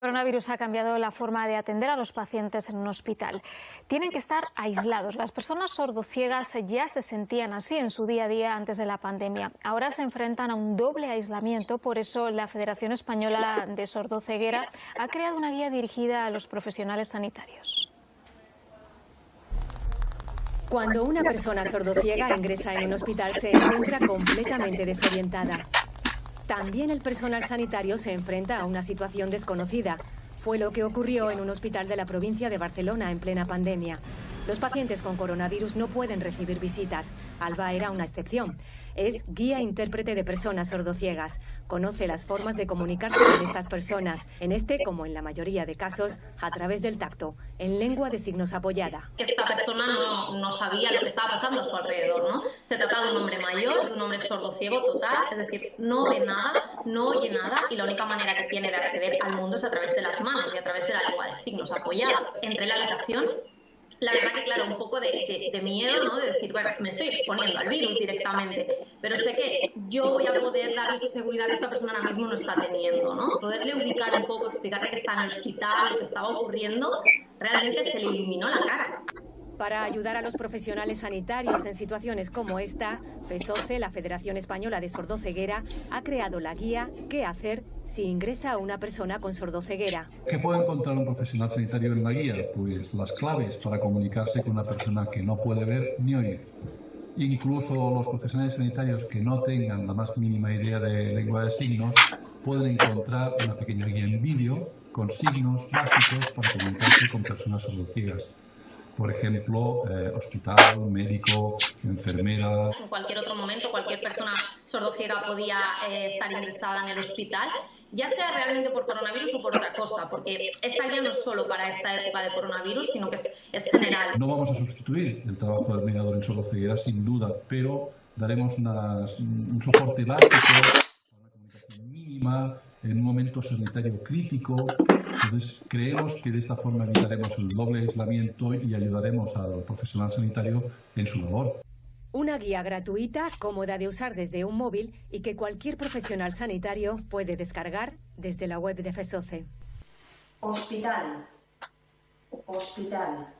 El coronavirus ha cambiado la forma de atender a los pacientes en un hospital. Tienen que estar aislados. Las personas sordociegas ya se sentían así en su día a día antes de la pandemia. Ahora se enfrentan a un doble aislamiento. Por eso la Federación Española de Sordoceguera ha creado una guía dirigida a los profesionales sanitarios. Cuando una persona sordociega ingresa en un hospital se encuentra completamente desorientada. También el personal sanitario se enfrenta a una situación desconocida. Fue lo que ocurrió en un hospital de la provincia de Barcelona en plena pandemia. Los pacientes con coronavirus no pueden recibir visitas. Alba era una excepción. Es guía intérprete de personas sordociegas. Conoce las formas de comunicarse con estas personas, en este, como en la mayoría de casos, a través del tacto, en lengua de signos apoyada. Esta persona no, no sabía lo que estaba pasando a su alrededor, ¿no? Se trataba de un hombre mayor, de un hombre sordociego total, es decir, no ve nada, no oye nada y la única manera que tiene de acceder al mundo es a través de las manos y a través de la lengua de signos apoyada. Entre la habitación la verdad que, claro, un poco de, de, miedo, ¿no? De decir, bueno, me estoy exponiendo al virus directamente, pero sé que yo voy a poder darle esa seguridad que esta persona ahora mismo no está teniendo, ¿no? Poderle ubicar un poco, explicarle que está en el hospital, lo que estaba ocurriendo, realmente se le iluminó la cara. Para ayudar a los profesionales sanitarios en situaciones como esta, FESOCE, la Federación Española de Sordoceguera, ha creado la guía ¿Qué hacer si ingresa una persona con sordoceguera? ¿Qué puede encontrar un profesional sanitario en la guía? Pues las claves para comunicarse con una persona que no puede ver ni oír. Incluso los profesionales sanitarios que no tengan la más mínima idea de lengua de signos pueden encontrar una pequeña guía en vídeo con signos básicos para comunicarse con personas sordociegas por ejemplo, eh, hospital, médico, enfermera. En cualquier otro momento, cualquier persona sordociega podía eh, estar ingresada en el hospital, ya sea realmente por coronavirus o por otra cosa, porque esta guía no es solo para esta época de coronavirus, sino que es, general. No vamos a sustituir el trabajo del mediador en sordoceguera, sin duda, pero daremos un soporte básico, una comunicación mínima, en un momento sanitario crítico. Entonces, creemos que de esta forma evitaremos el doble aislamiento y ayudaremos al profesional sanitario en su labor. Una guía gratuita, cómoda de usar desde un móvil y que cualquier profesional sanitario puede descargar desde la web de FESOCE. Hospital. Hospital.